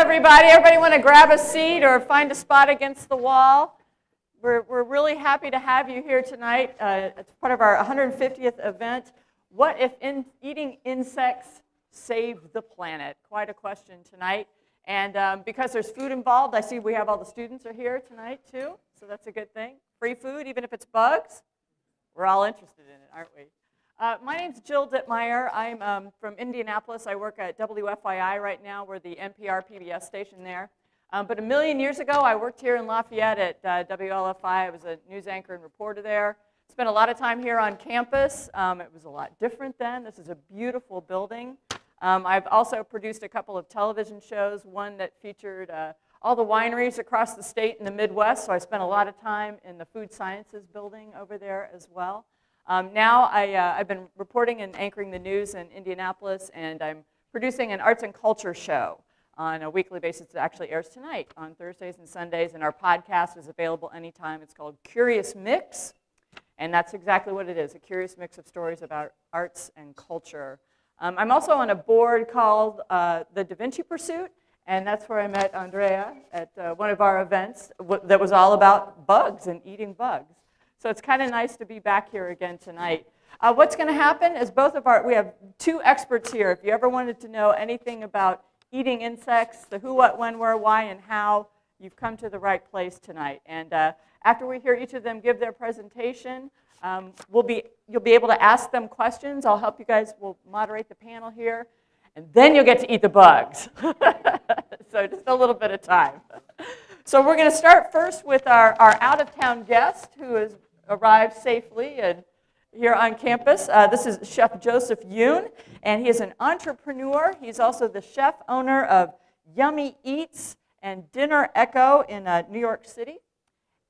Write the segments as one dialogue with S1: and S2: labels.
S1: everybody. Everybody want to grab a seat or find a spot against the wall? We're, we're really happy to have you here tonight. Uh, it's part of our 150th event. What if in, eating insects saved the planet? Quite a question tonight. And um, because there's food involved, I see we have all the students are here tonight too, so that's a good thing. Free food, even if it's bugs. We're all interested in it, aren't we? Uh, my name's Jill Ditmire. I'm um, from Indianapolis. I work at WFYI right now. We're the NPR PBS station there. Um, but a million years ago, I worked here in Lafayette at uh, WLFI. I was a news anchor and reporter there. Spent a lot of time here on campus. Um, it was a lot different then. This is a beautiful building. Um, I've also produced a couple of television shows, one that featured uh, all the wineries across the state in the Midwest, so I spent a lot of time in the food sciences building over there as well. Um, now I, uh, I've been reporting and anchoring the news in Indianapolis, and I'm producing an arts and culture show on a weekly basis that actually airs tonight on Thursdays and Sundays, and our podcast is available anytime. It's called Curious Mix, and that's exactly what it is, a curious mix of stories about arts and culture. Um, I'm also on a board called uh, the Da Vinci Pursuit, and that's where I met Andrea at uh, one of our events that was all about bugs and eating bugs. So it's kind of nice to be back here again tonight. Uh, what's going to happen is both of our, we have two experts here. If you ever wanted to know anything about eating insects, the who, what, when, where, why, and how, you've come to the right place tonight. And uh, after we hear each of them give their presentation, um, we'll be, you'll be able to ask them questions. I'll help you guys, we'll moderate the panel here. And then you'll get to eat the bugs. so just a little bit of time. So we're going to start first with our, our out-of-town guest who is arrived safely and here on campus. Uh, this is Chef Joseph Yoon, and he is an entrepreneur. He's also the chef owner of Yummy Eats and Dinner Echo in uh, New York City.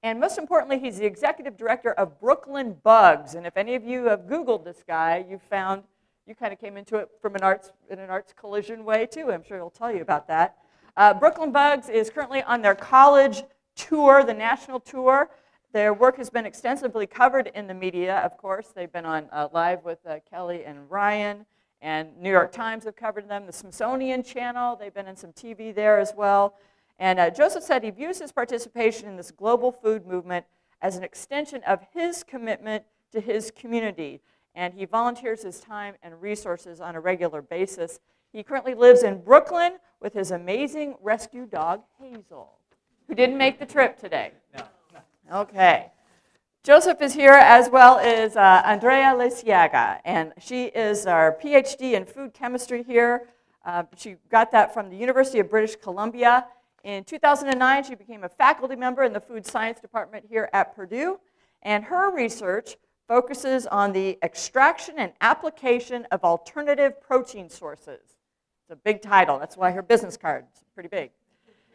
S1: And most importantly, he's the executive director of Brooklyn Bugs. And if any of you have Googled this guy, you found you kind of came into it from an arts in an arts collision way too. I'm sure he'll tell you about that. Uh, Brooklyn Bugs is currently on their college tour, the national tour. Their work has been extensively covered in the media, of course. They've been on uh, Live with uh, Kelly and Ryan, and New York Times have covered them. The Smithsonian Channel, they've been in some TV there as well. And uh, Joseph said he views his participation in this global food movement as an extension of his commitment to his community. And he volunteers his time and resources on a regular basis. He currently lives in Brooklyn with his amazing rescue dog, Hazel, who didn't make the trip today. No. Okay. Joseph is here as well as uh, Andrea Liceaga, and she is our PhD in food chemistry here. Uh, she got that from the University of British Columbia. In 2009, she became a faculty member in the food science department here at Purdue, and her research focuses on the extraction and application of alternative protein sources. It's a big title, that's why her business card is pretty big.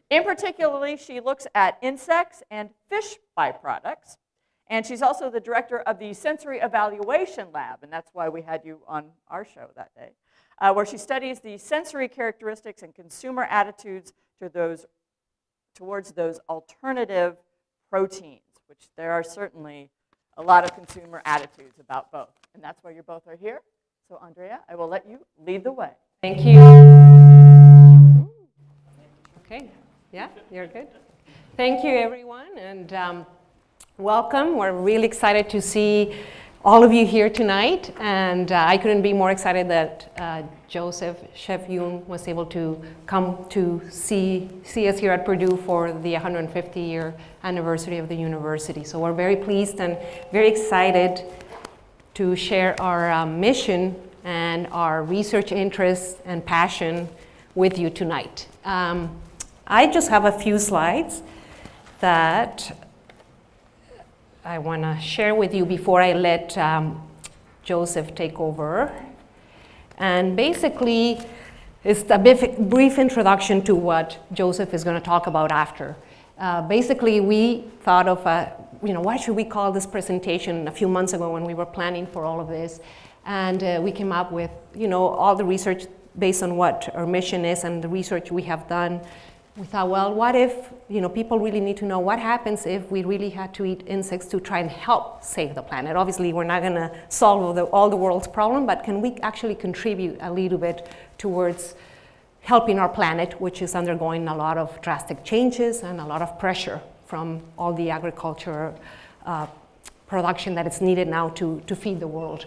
S1: In particularly, she looks at insects and fish byproducts. And she's also the director of the Sensory Evaluation Lab, and that's why we had you on our show that day, uh, where she studies the sensory characteristics and consumer attitudes to those, towards those alternative proteins, which there are certainly a lot of consumer attitudes about both. And that's why you both are here. So Andrea, I will let you lead the way.
S2: Thank you. Okay. Yeah, you're good. Thank you, everyone, and um, welcome. We're really excited to see all of you here tonight, and uh, I couldn't be more excited that uh, Joseph Chef was able to come to see, see us here at Purdue for the 150 year anniversary of the university. So we're very pleased and very excited to share our uh, mission and our research interests and passion with you tonight. Um, I just have a few slides that I want to share with you before I let um, Joseph take over. And basically, it's a brief introduction to what Joseph is going to talk about after. Uh, basically, we thought of, a, you know, why should we call this presentation a few months ago when we were planning for all of this. And uh, we came up with, you know, all the research based on what our mission is and the research we have done we thought, well, what if, you know, people really need to know what happens if we really had to eat insects to try and help save the planet. Obviously, we're not going to solve all the, all the world's problem, but can we actually contribute a little bit towards helping our planet, which is undergoing a lot of drastic changes and a lot of pressure from all the agriculture uh, production that is needed now to, to feed the world.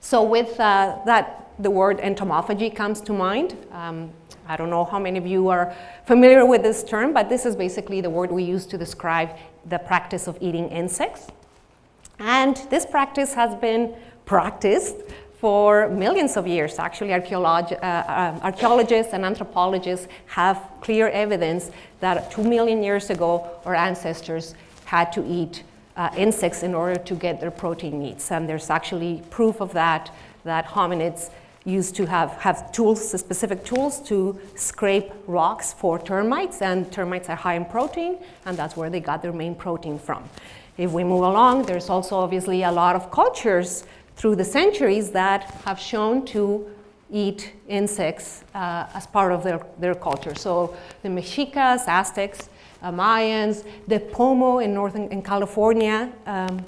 S2: So with uh, that, the word entomophagy comes to mind. Um, I don't know how many of you are familiar with this term, but this is basically the word we use to describe the practice of eating insects. And this practice has been practiced for millions of years. Actually, uh, uh, archaeologists and anthropologists have clear evidence that two million years ago, our ancestors had to eat uh, insects in order to get their protein needs. And there's actually proof of that, that hominids used to have, have tools, specific tools to scrape rocks for termites, and termites are high in protein, and that's where they got their main protein from. If we move along, there's also obviously a lot of cultures through the centuries that have shown to eat insects uh, as part of their, their culture. So the Mexicas, Aztecs, uh, Mayans, the Pomo in northern in California, um,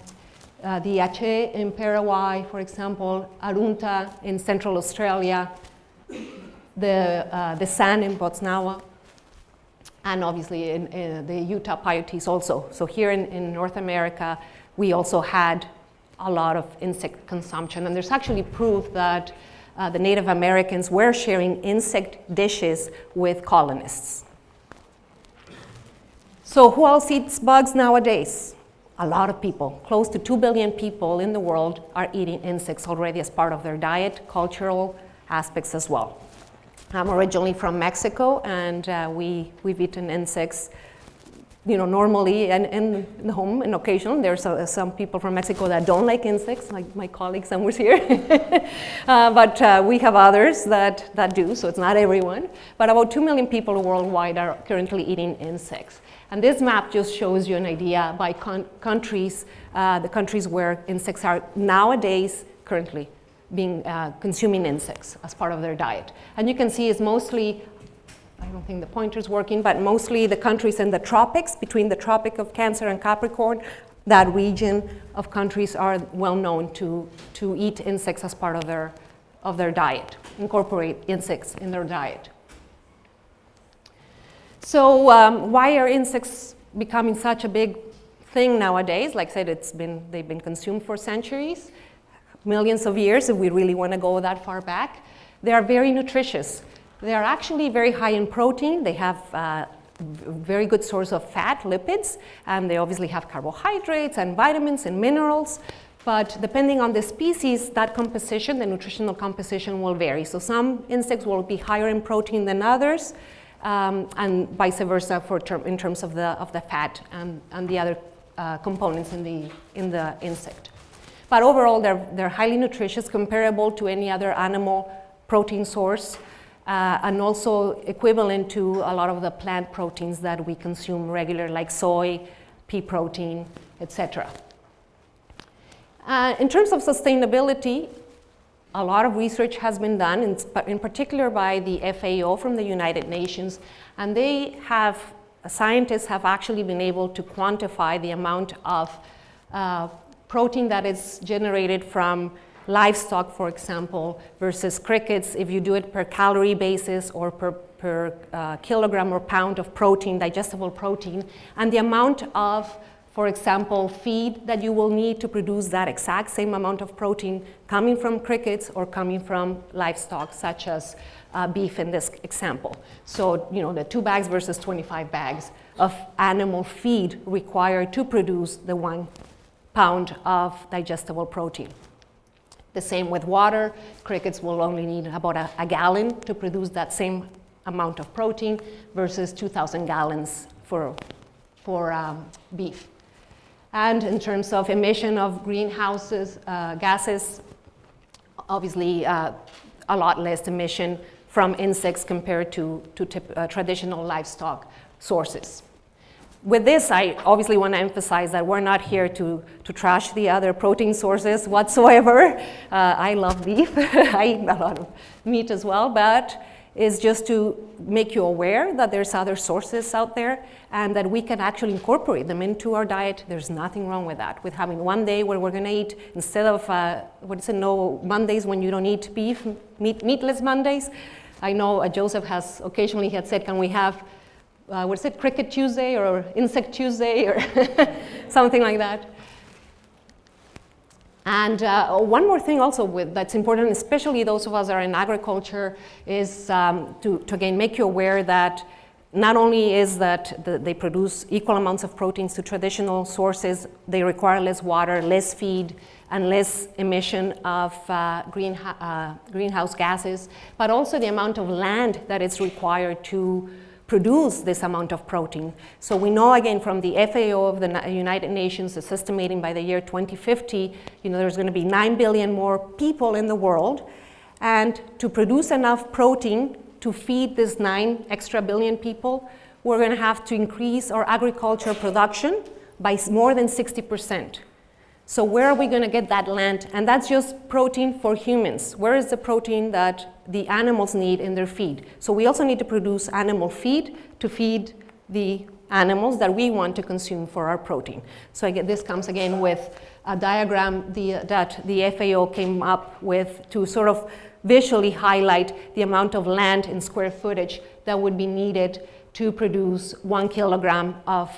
S2: uh, the Ache in Paraguay, for example, Arunta in Central Australia, the, uh, the San in Botswana, and obviously in, in, the Utah Paiutes also. So here in, in North America, we also had a lot of insect consumption. And there's actually proof that uh, the Native Americans were sharing insect dishes with colonists. So who else eats bugs nowadays? A lot of people. Close to 2 billion people in the world are eating insects already as part of their diet, cultural aspects as well. I'm originally from Mexico, and uh, we, we've eaten insects you know, normally and in home and occasionally there's uh, some people from Mexico that don't like insects, like my colleague somewhere here. uh, but uh, we have others that, that do, so it's not everyone. But about 2 million people worldwide are currently eating insects. And this map just shows you an idea by countries, uh, the countries where insects are nowadays currently being uh, consuming insects as part of their diet. And you can see it's mostly, I don't think the pointer's working, but mostly the countries in the tropics, between the Tropic of Cancer and Capricorn, that region of countries are well known to, to eat insects as part of their, of their diet, incorporate insects in their diet. So um, why are insects becoming such a big thing nowadays? Like I said, it's been, they've been consumed for centuries, millions of years if we really want to go that far back. They are very nutritious. They are actually very high in protein. They have uh, very good source of fat, lipids, and they obviously have carbohydrates and vitamins and minerals. But depending on the species, that composition, the nutritional composition will vary. So some insects will be higher in protein than others um, and vice versa for term, in terms of the, of the fat and, and the other uh, components in the, in the insect. But overall, they're, they're highly nutritious, comparable to any other animal protein source, uh, and also equivalent to a lot of the plant proteins that we consume regularly, like soy, pea protein, etc. Uh, in terms of sustainability, a lot of research has been done, in, in particular by the FAO from the United Nations, and they have, scientists have actually been able to quantify the amount of uh, protein that is generated from livestock, for example, versus crickets, if you do it per calorie basis or per, per uh, kilogram or pound of protein, digestible protein, and the amount of for example, feed that you will need to produce that exact same amount of protein coming from crickets or coming from livestock, such as uh, beef in this example. So, you know, the two bags versus 25 bags of animal feed required to produce the one pound of digestible protein. The same with water. Crickets will only need about a, a gallon to produce that same amount of protein versus 2,000 gallons for, for um, beef. And in terms of emission of greenhouses uh, gases, obviously uh, a lot less emission from insects compared to, to uh, traditional livestock sources. With this, I obviously want to emphasize that we're not here to, to trash the other protein sources whatsoever. Uh, I love beef. I eat a lot of meat as well, but is just to make you aware that there's other sources out there and that we can actually incorporate them into our diet. There's nothing wrong with that. With having one day where we're gonna eat, instead of, uh, what is it, no Mondays when you don't eat beef, meat, meatless Mondays, I know uh, Joseph has occasionally had said, can we have, uh, what is it, Cricket Tuesday or Insect Tuesday or something like that. And uh, one more thing also with, that's important, especially those of us that are in agriculture, is um, to, to again make you aware that not only is that the, they produce equal amounts of proteins to traditional sources, they require less water, less feed, and less emission of uh, uh, greenhouse gases, but also the amount of land that is required to produce this amount of protein. So we know again from the FAO of the United Nations is estimating by the year 2050, you know, there's going to be 9 billion more people in the world. And to produce enough protein to feed this 9 extra billion people, we're going to have to increase our agriculture production by more than 60 percent. So where are we going to get that land? And that's just protein for humans. Where is the protein that the animals need in their feed? So we also need to produce animal feed to feed the animals that we want to consume for our protein. So again, this comes again with a diagram the, that the FAO came up with to sort of visually highlight the amount of land in square footage that would be needed to produce one kilogram of,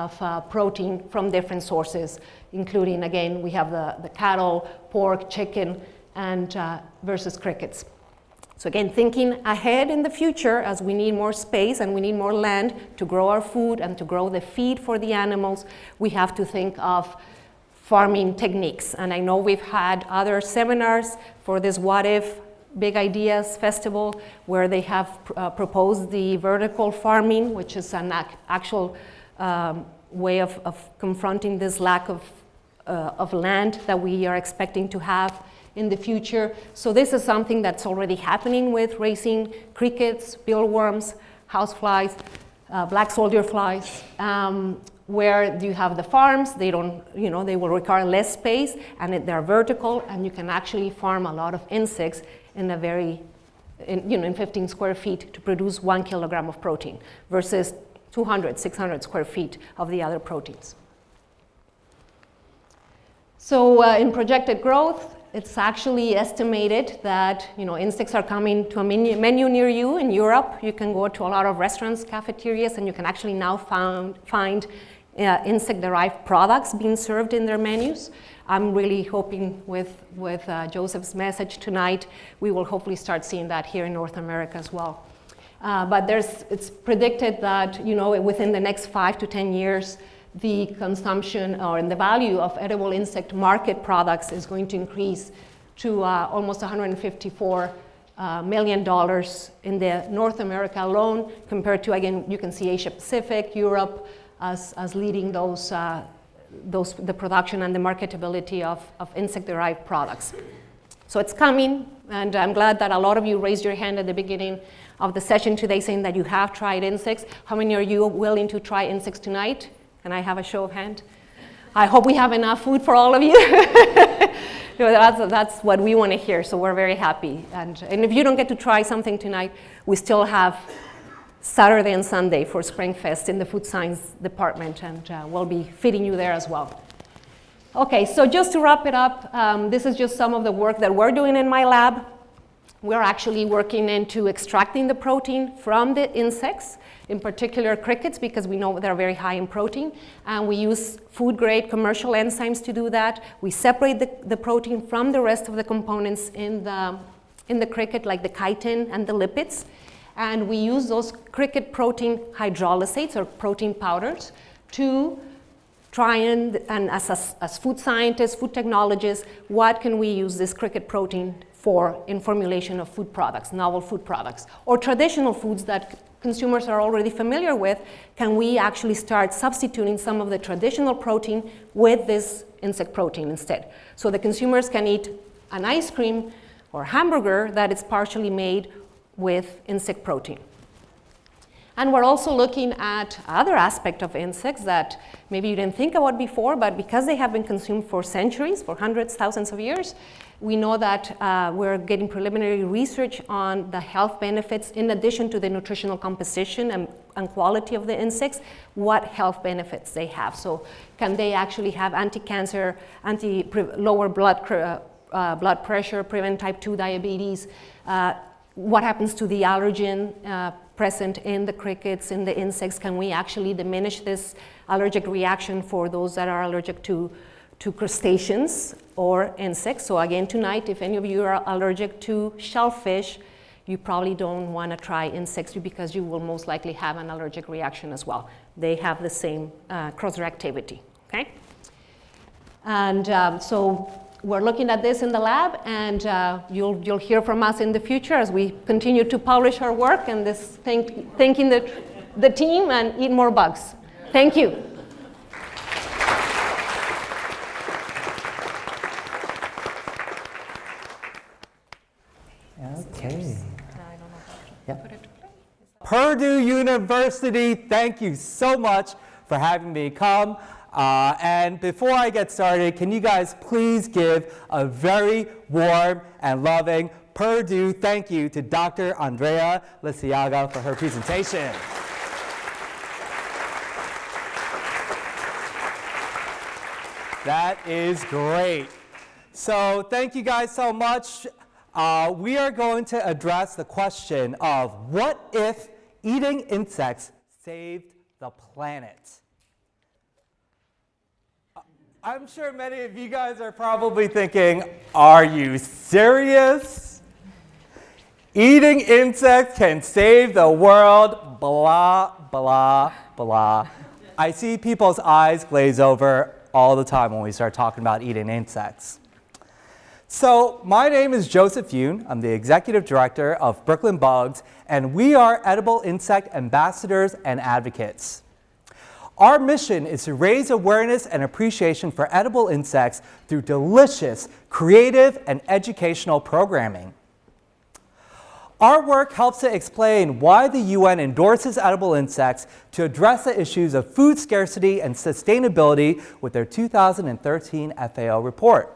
S2: of uh, protein from different sources including, again, we have the, the cattle, pork, chicken, and uh, versus crickets. So again, thinking ahead in the future as we need more space and we need more land to grow our food and to grow the feed for the animals, we have to think of farming techniques. And I know we've had other seminars for this What If Big Ideas Festival where they have uh, proposed the vertical farming, which is an ac actual um, way of, of confronting this lack of uh, of land that we are expecting to have in the future. So this is something that's already happening with raising crickets, mealworms, houseflies, uh, black soldier flies, um, where you have the farms, they don't, you know, they will require less space and they're vertical and you can actually farm a lot of insects in a very, in, you know, in 15 square feet to produce one kilogram of protein versus 200, 600 square feet of the other proteins. So uh, in projected growth, it's actually estimated that you know, insects are coming to a menu, near you in Europe. You can go to a lot of restaurants, cafeterias, and you can actually now found, find uh, insect-derived products being served in their menus. I'm really hoping with, with uh, Joseph's message tonight, we will hopefully start seeing that here in North America as well. Uh, but there's, it's predicted that you know, within the next five to 10 years, the consumption or in the value of edible insect market products is going to increase to uh, almost 154 uh, million dollars in the North America alone compared to, again, you can see Asia Pacific, Europe as, as leading those, uh, those, the production and the marketability of, of insect-derived products. So it's coming, and I'm glad that a lot of you raised your hand at the beginning of the session today saying that you have tried insects. How many are you willing to try insects tonight? Can I have a show of hand? I hope we have enough food for all of you. that's, that's what we want to hear, so we're very happy. And, and if you don't get to try something tonight, we still have Saturday and Sunday for SpringFest in the food science department, and uh, we'll be feeding you there as well. Okay, so just to wrap it up, um, this is just some of the work that we're doing in my lab. We're actually working into extracting the protein from the insects in particular crickets because we know they're very high in protein. And we use food grade commercial enzymes to do that. We separate the, the protein from the rest of the components in the, in the cricket like the chitin and the lipids. And we use those cricket protein hydrolysates or protein powders to try and, and as, as, as food scientists, food technologists, what can we use this cricket protein for in formulation of food products, novel food products, or traditional foods that consumers are already familiar with, can we actually start substituting some of the traditional protein with this insect protein instead? So the consumers can eat an ice cream or hamburger that is partially made with insect protein. And we're also looking at other aspects of insects that maybe you didn't think about before, but because they have been consumed for centuries, for hundreds, thousands of years, we know that uh, we're getting preliminary research on the health benefits in addition to the nutritional composition and, and quality of the insects, what health benefits they have. So can they actually have anti-cancer, anti lower blood, uh, blood pressure, prevent type 2 diabetes, uh, what happens to the allergen uh, present in the crickets, in the insects? Can we actually diminish this allergic reaction for those that are allergic to, to crustaceans or insects? So again, tonight, if any of you are allergic to shellfish, you probably don't want to try insects because you will most likely have an allergic reaction as well. They have the same uh, cross-reactivity, okay? And um, so we're looking at this in the lab, and uh, you'll, you'll hear from us in the future as we continue to publish our work and this thank, thanking the, the team and eat more bugs. Thank you.
S3: Okay. Yep. Purdue University, thank you so much for having me come. Uh, and before I get started, can you guys please give a very warm and loving Purdue thank you to Dr. Andrea Liceaga for her presentation. That is great. So thank you guys so much. Uh, we are going to address the question of what if eating insects saved the planet? Uh, I'm sure many of you guys are probably thinking, are you serious? Eating insects can save the world, blah, blah, blah. I see people's eyes glaze over all the time when we start talking about eating insects. So my name is Joseph Yoon. I'm the executive director of Brooklyn Bugs, and we are edible insect ambassadors and advocates. Our mission is to raise awareness and appreciation for edible insects through delicious, creative, and educational programming. Our work helps to explain why the UN endorses edible insects to address the issues of food scarcity and sustainability with their 2013 FAO report.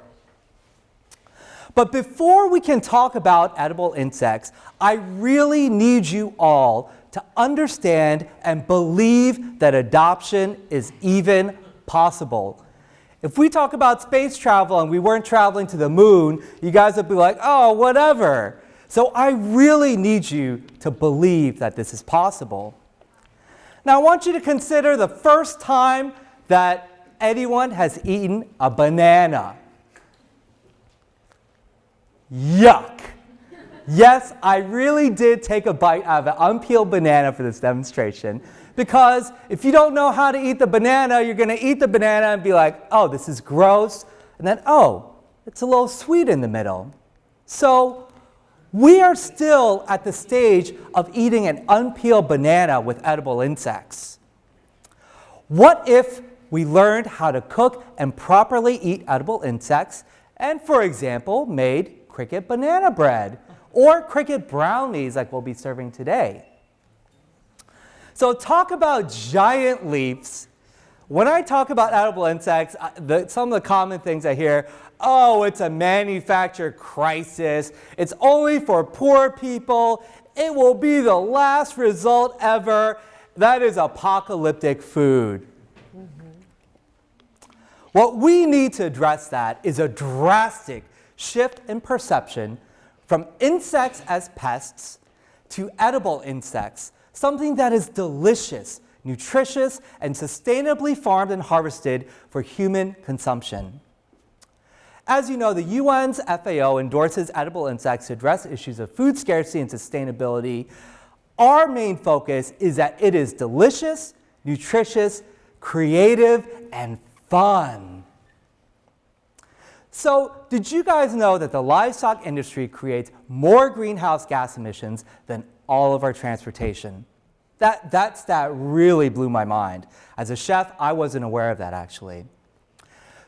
S3: But before we can talk about edible insects, I really need you all to understand and believe that adoption is even possible. If we talk about space travel and we weren't traveling to the moon, you guys would be like, oh, whatever. So I really need you to believe that this is possible. Now I want you to consider the first time that anyone has eaten a banana. Yuck. Yes, I really did take a bite out of an unpeeled banana for this demonstration because if you don't know how to eat the banana, you're going to eat the banana and be like, oh, this is gross. And then, oh, it's a little sweet in the middle. So we are still at the stage of eating an unpeeled banana with edible insects. What if we learned how to cook and properly eat edible insects and, for example, made cricket banana bread? or cricket brownies like we'll be serving today. So talk about giant leaps. When I talk about edible insects, the, some of the common things I hear, oh, it's a manufacturer crisis. It's only for poor people. It will be the last result ever. That is apocalyptic food. Mm -hmm. What we need to address that is a drastic shift in perception from insects as pests to edible insects, something that is delicious, nutritious, and sustainably farmed and harvested for human consumption. As you know, the UN's FAO endorses edible insects to address issues of food scarcity and sustainability. Our main focus is that it is delicious, nutritious, creative, and fun. So did you guys know that the livestock industry creates more greenhouse gas emissions than all of our transportation? That, that stat really blew my mind. As a chef, I wasn't aware of that actually.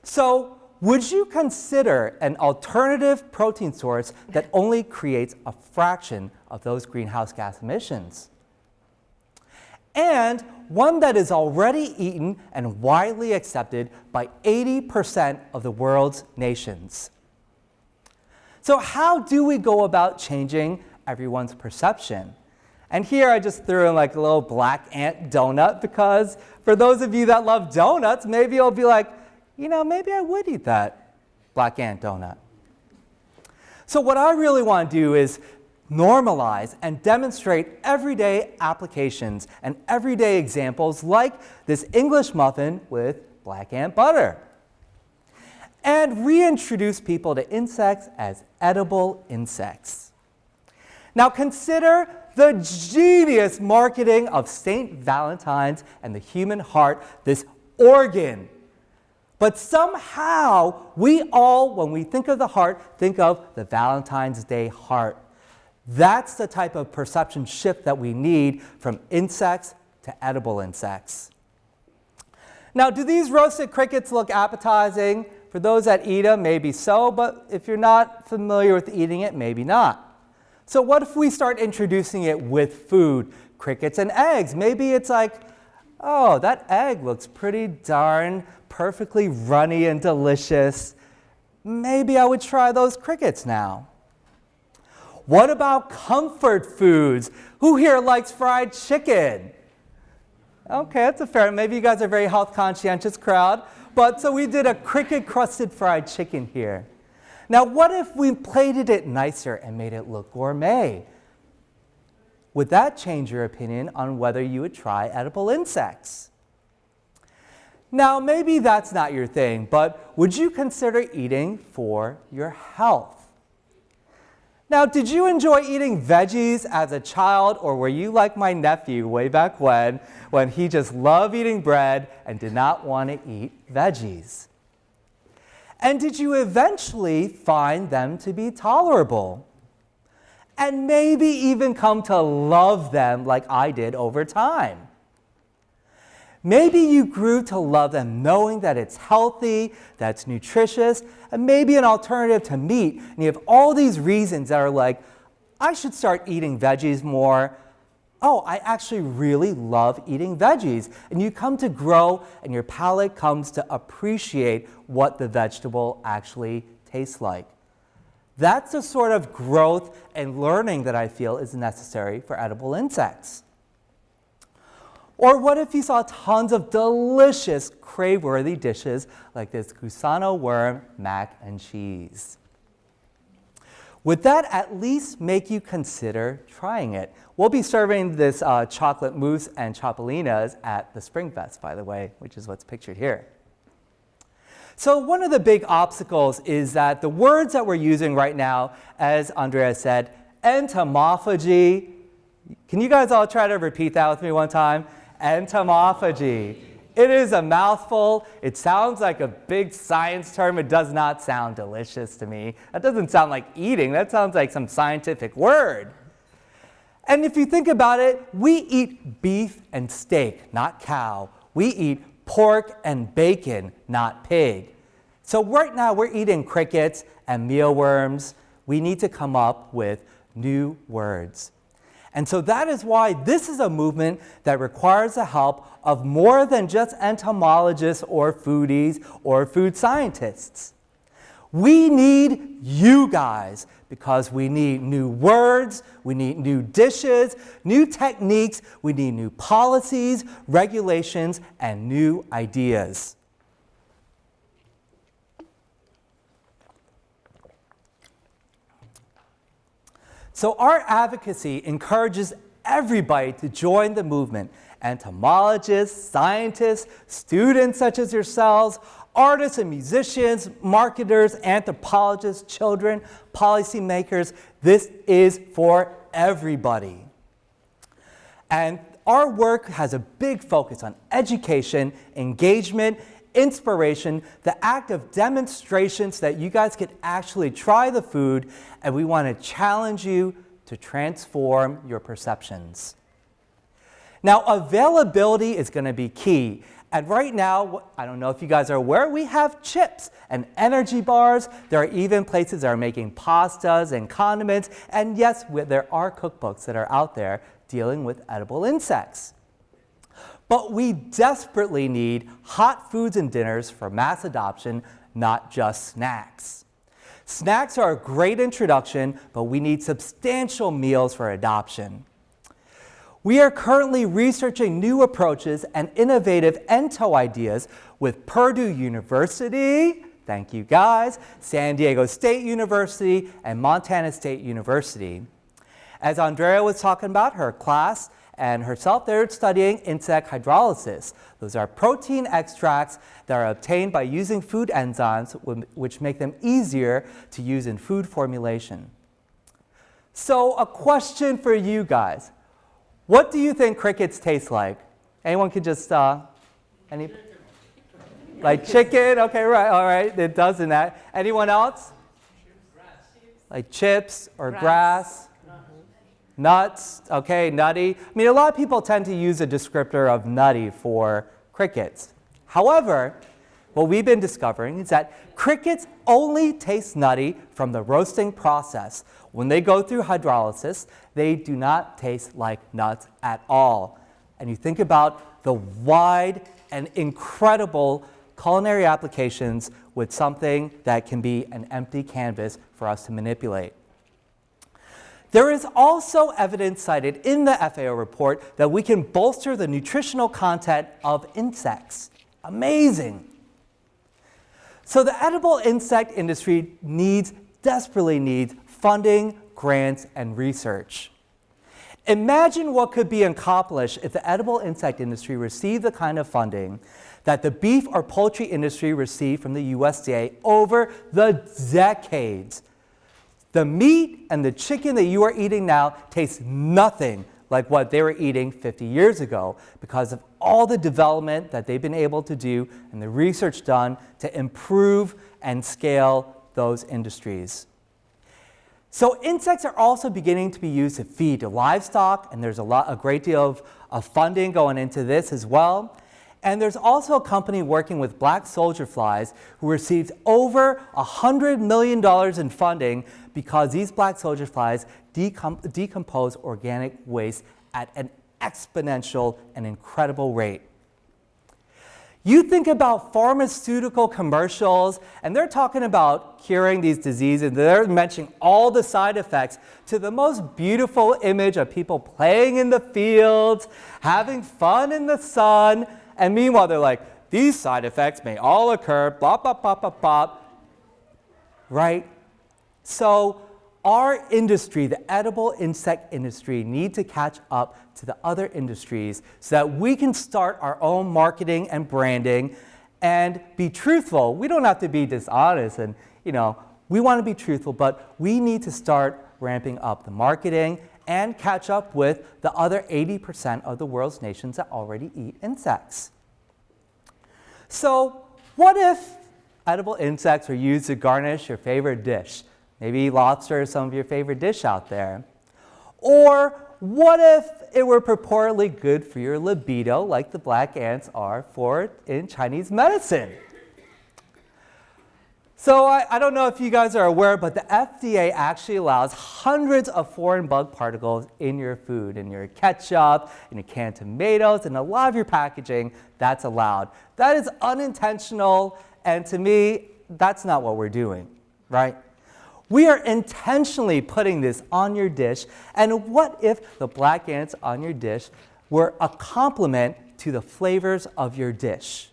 S3: So would you consider an alternative protein source that only creates a fraction of those greenhouse gas emissions? And one that is already eaten and widely accepted by 80% of the world's nations. So how do we go about changing everyone's perception? And here I just threw in like a little black ant donut because for those of you that love donuts, maybe you'll be like, you know, maybe I would eat that black ant donut. So what I really want to do is normalize and demonstrate everyday applications and everyday examples like this English muffin with black ant butter. And reintroduce people to insects as edible insects. Now consider the genius marketing of St. Valentine's and the human heart, this organ. But somehow we all, when we think of the heart, think of the Valentine's Day heart. That's the type of perception shift that we need from insects to edible insects. Now, do these roasted crickets look appetizing? For those that eat them, maybe so, but if you're not familiar with eating it, maybe not. So what if we start introducing it with food, crickets and eggs? Maybe it's like, oh, that egg looks pretty darn perfectly runny and delicious. Maybe I would try those crickets now. What about comfort foods? Who here likes fried chicken? Okay, that's a fair, maybe you guys are a very health conscientious crowd. But so we did a cricket crusted fried chicken here. Now what if we plated it nicer and made it look gourmet? Would that change your opinion on whether you would try edible insects? Now maybe that's not your thing, but would you consider eating for your health? Now, did you enjoy eating veggies as a child, or were you like my nephew way back when, when he just loved eating bread and did not want to eat veggies? And did you eventually find them to be tolerable? And maybe even come to love them like I did over time? Maybe you grew to love them knowing that it's healthy, that it's nutritious, and maybe an alternative to meat. And you have all these reasons that are like, I should start eating veggies more. Oh, I actually really love eating veggies. And you come to grow and your palate comes to appreciate what the vegetable actually tastes like. That's the sort of growth and learning that I feel is necessary for edible insects. Or what if you saw tons of delicious, crave-worthy dishes like this gusano worm mac and cheese? Would that at least make you consider trying it? We'll be serving this uh, chocolate mousse and chapulines at the Spring Fest, by the way, which is what's pictured here. So one of the big obstacles is that the words that we're using right now, as Andrea said, entomophagy. Can you guys all try to repeat that with me one time? Entomophagy. It is a mouthful. It sounds like a big science term. It does not sound delicious to me. That doesn't sound like eating. That sounds like some scientific word. And if you think about it, we eat beef and steak, not cow. We eat pork and bacon, not pig. So right now we're eating crickets and mealworms. We need to come up with new words. And so that is why this is a movement that requires the help of more than just entomologists or foodies or food scientists. We need you guys because we need new words, we need new dishes, new techniques, we need new policies, regulations, and new ideas. So our advocacy encourages everybody to join the movement, entomologists, scientists, students such as yourselves, artists and musicians, marketers, anthropologists, children, policymakers. This is for everybody. And our work has a big focus on education, engagement, inspiration, the act of demonstration so that you guys could actually try the food and we want to challenge you to transform your perceptions. Now, availability is going to be key. And right now, I don't know if you guys are aware, we have chips and energy bars. There are even places that are making pastas and condiments. And yes, there are cookbooks that are out there dealing with edible insects. But we desperately need hot foods and dinners for mass adoption, not just snacks. Snacks are a great introduction, but we need substantial meals for adoption. We are currently researching new approaches and innovative ento ideas with Purdue University, thank you guys, San Diego State University, and Montana State University. As Andrea was talking about, her class and herself, they're studying insect hydrolysis. Those are protein extracts that are obtained by using food enzymes, which make them easier to use in food formulation. So a question for you guys. What do you think crickets taste like? Anyone could just, uh, any? Like chicken? Okay, right, all right, it does in that. Anyone else? Like chips or grass? grass? Nuts, okay, nutty. I mean, a lot of people tend to use a descriptor of nutty for crickets. However, what we've been discovering is that crickets only taste nutty from the roasting process. When they go through hydrolysis, they do not taste like nuts at all. And you think about the wide and incredible culinary applications with something that can be an empty canvas for us to manipulate. There is also evidence cited in the FAO report that we can bolster the nutritional content of insects. Amazing. So the edible insect industry needs, desperately needs, funding, grants, and research. Imagine what could be accomplished if the edible insect industry received the kind of funding that the beef or poultry industry received from the USDA over the decades the meat and the chicken that you are eating now tastes nothing like what they were eating 50 years ago because of all the development that they've been able to do and the research done to improve and scale those industries. So insects are also beginning to be used to feed livestock, and there's a, lot, a great deal of, of funding going into this as well. And there's also a company working with black soldier flies who received over $100 million in funding because these black soldier flies decom decompose organic waste at an exponential and incredible rate. You think about pharmaceutical commercials, and they're talking about curing these diseases. They're mentioning all the side effects to the most beautiful image of people playing in the fields, having fun in the sun, and meanwhile, they're like, these side effects may all occur, blah, blah, blah, blah, blah. Right? So our industry, the edible insect industry, need to catch up to the other industries so that we can start our own marketing and branding and be truthful. We don't have to be dishonest and, you know, we want to be truthful, but we need to start ramping up the marketing and catch up with the other 80% of the world's nations that already eat insects. So what if edible insects were used to garnish your favorite dish? Maybe lobster is some of your favorite dish out there. Or what if it were purportedly good for your libido like the black ants are for in Chinese medicine? So I, I, don't know if you guys are aware, but the FDA actually allows hundreds of foreign bug particles in your food, in your ketchup, in your canned tomatoes, and a lot of your packaging, that's allowed. That is unintentional, and to me, that's not what we're doing, right? We are intentionally putting this on your dish, and what if the black ants on your dish were a complement to the flavors of your dish?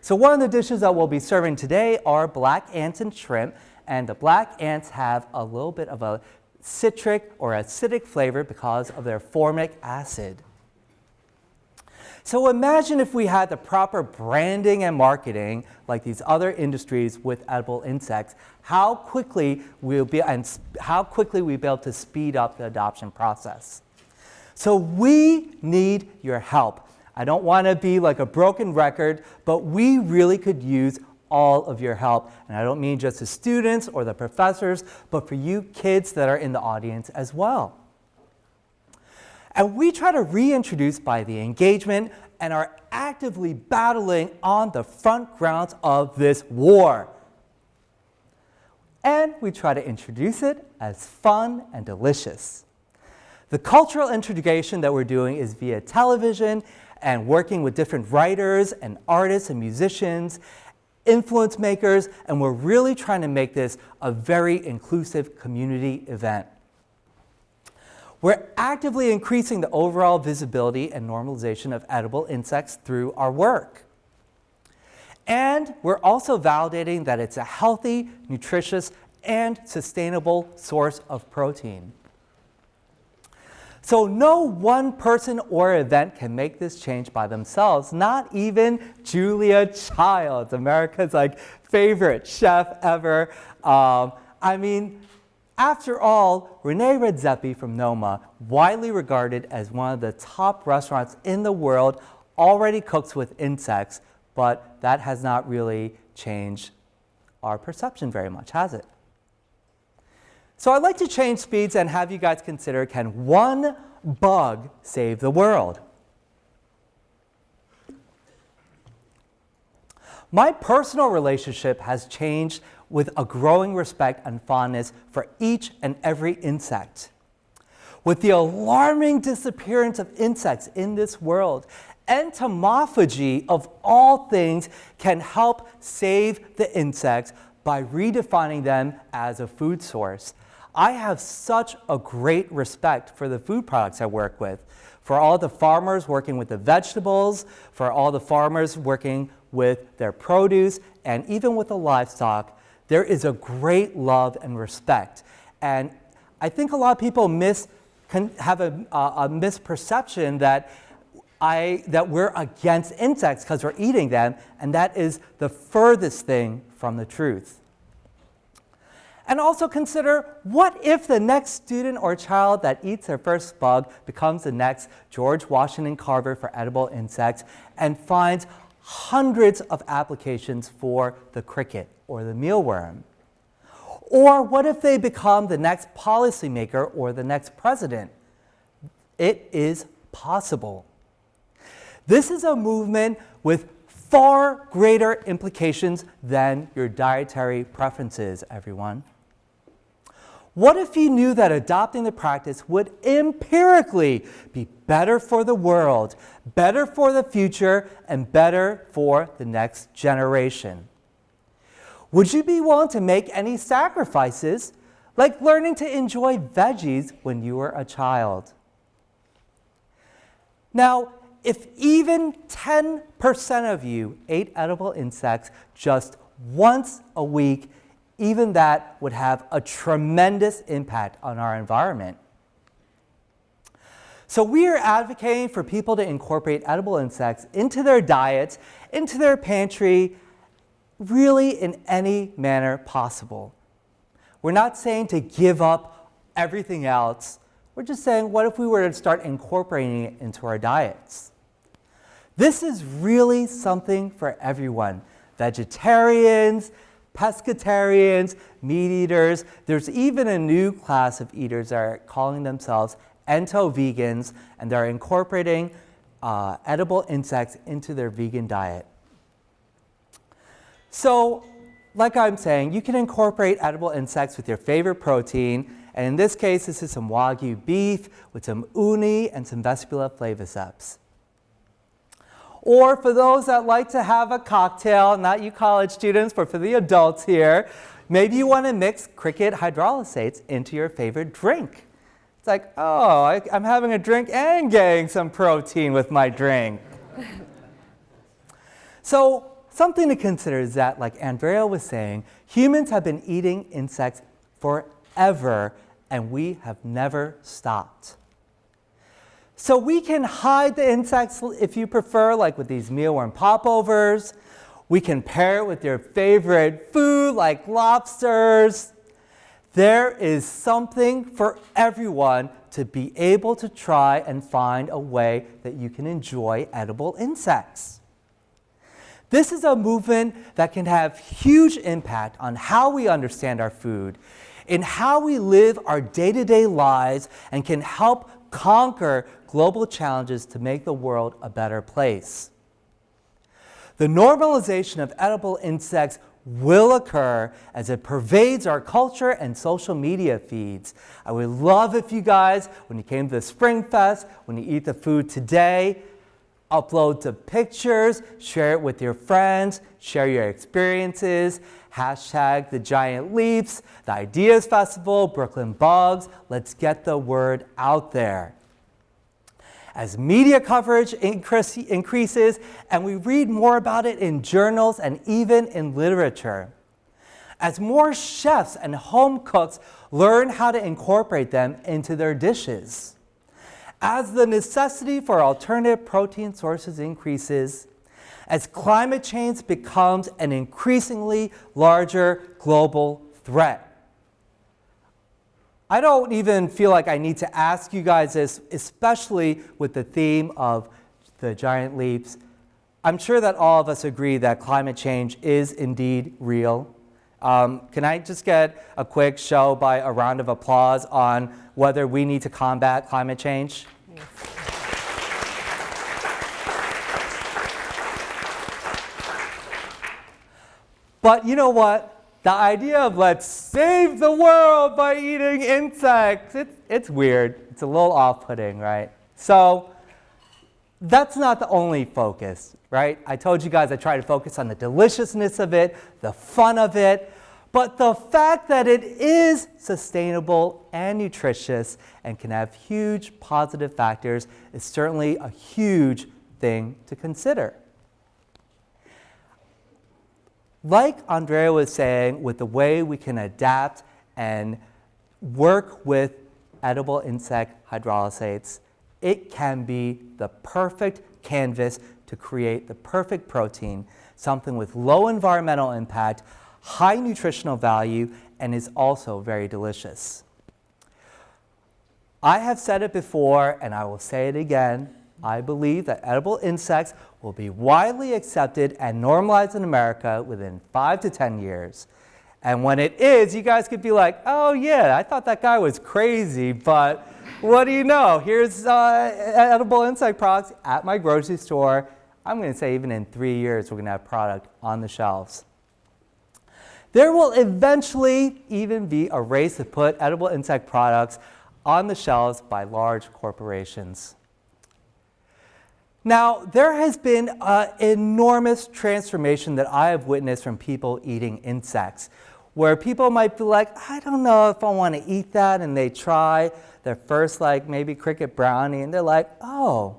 S3: So one of the dishes that we'll be serving today are black ants and shrimp. And the black ants have a little bit of a citric or acidic flavor because of their formic acid. So imagine if we had the proper branding and marketing like these other industries with edible insects, how quickly we'll be and how quickly we'll be able to speed up the adoption process. So we need your help. I don't want to be like a broken record, but we really could use all of your help. And I don't mean just the students or the professors, but for you kids that are in the audience as well. And we try to reintroduce by the engagement and are actively battling on the front grounds of this war. And we try to introduce it as fun and delicious. The cultural integration that we're doing is via television and working with different writers and artists and musicians, influence makers, and we're really trying to make this a very inclusive community event. We're actively increasing the overall visibility and normalization of edible insects through our work. And we're also validating that it's a healthy, nutritious, and sustainable source of protein. So no one person or event can make this change by themselves, not even Julia Childs, America's like favorite chef ever. Um, I mean, after all, Rene Redzepi from Noma, widely regarded as one of the top restaurants in the world, already cooks with insects, but that has not really changed our perception very much, has it? So I'd like to change speeds and have you guys consider, can one bug save the world? My personal relationship has changed with a growing respect and fondness for each and every insect. With the alarming disappearance of insects in this world, entomophagy of all things can help save the insects by redefining them as a food source. I have such a great respect for the food products I work with, for all the farmers working with the vegetables, for all the farmers working with their produce, and even with the livestock. There is a great love and respect. And I think a lot of people miss, have a, a misperception that I, that we're against insects because we're eating them, and that is the furthest thing from the truth. And also consider, what if the next student or child that eats their first bug becomes the next George Washington Carver for edible insects and finds hundreds of applications for the cricket or the mealworm? Or what if they become the next policymaker or the next president? It is possible. This is a movement with far greater implications than your dietary preferences, everyone. What if you knew that adopting the practice would empirically be better for the world, better for the future, and better for the next generation? Would you be willing to make any sacrifices, like learning to enjoy veggies when you were a child? Now, if even 10% of you ate edible insects just once a week, even that would have a tremendous impact on our environment. So we are advocating for people to incorporate edible insects into their diets, into their pantry, really in any manner possible. We're not saying to give up everything else. We're just saying, what if we were to start incorporating it into our diets? This is really something for everyone. Vegetarians, pescatarians, meat eaters. There's even a new class of eaters that are calling themselves ento-vegans, and they're incorporating uh, edible insects into their vegan diet. So, like I'm saying, you can incorporate edible insects with your favorite protein, and in this case, this is some Wagyu beef with some uni and some Vespula flaviceps. Or for those that like to have a cocktail, not you college students, but for the adults here, maybe you want to mix cricket hydrolysates into your favorite drink. It's like, oh, I, am having a drink and getting some protein with my drink. so something to consider is that, like Andrea was saying, humans have been eating insects forever, and we have never stopped. So we can hide the insects if you prefer, like with these mealworm popovers. We can pair it with your favorite food like lobsters. There is something for everyone to be able to try and find a way that you can enjoy edible insects. This is a movement that can have huge impact on how we understand our food, in how we live our day-to-day -day lives, and can help conquer global challenges to make the world a better place. The normalization of edible insects will occur as it pervades our culture and social media feeds. I would love if you guys, when you came to the Spring Fest, when you eat the food today, upload the pictures, share it with your friends, share your experiences, hashtag the giant leaps, the Ideas Festival, Brooklyn Bugs. Let's get the word out there. As media coverage increase, increases and we read more about it in journals and even in literature, as more chefs and home cooks learn how to incorporate them into their dishes, As the necessity for alternative protein sources increases, as climate change becomes an increasingly larger global threat. I don't even feel like I need to ask you guys this, especially with the theme of the giant leaps. I'm sure that all of us agree that climate change is indeed real. Um, can I just get a quick show by a round of applause on whether we need to combat climate change? But you know what? The idea of let's save the world by eating insects, it's, it's weird. It's a little off-putting, right? So that's not the only focus, right? I told you guys I try to focus on the deliciousness of it, the fun of it, but the fact that it is sustainable and nutritious and can have huge positive factors is certainly a huge thing to consider. Like Andrea was saying, with the way we can adapt and work with edible insect hydrolysates, it can be the perfect canvas to create the perfect protein, something with low environmental impact, high nutritional value, and is also very delicious. I have said it before, and I will say it again. I believe that edible insects will be widely accepted and normalized in America within five to 10 years. And when it is, you guys could be like, oh yeah, I thought that guy was crazy, but what do you know? Here's uh, edible insect products at my grocery store. I'm going to say even in three years, we're going to have product on the shelves. There will eventually even be a race to put edible insect products on the shelves by large corporations. Now, there has been an enormous transformation that I have witnessed from people eating insects, where people might be like, I don't know if I want to eat that, and they try their first, like, maybe cricket brownie, and they're like, oh,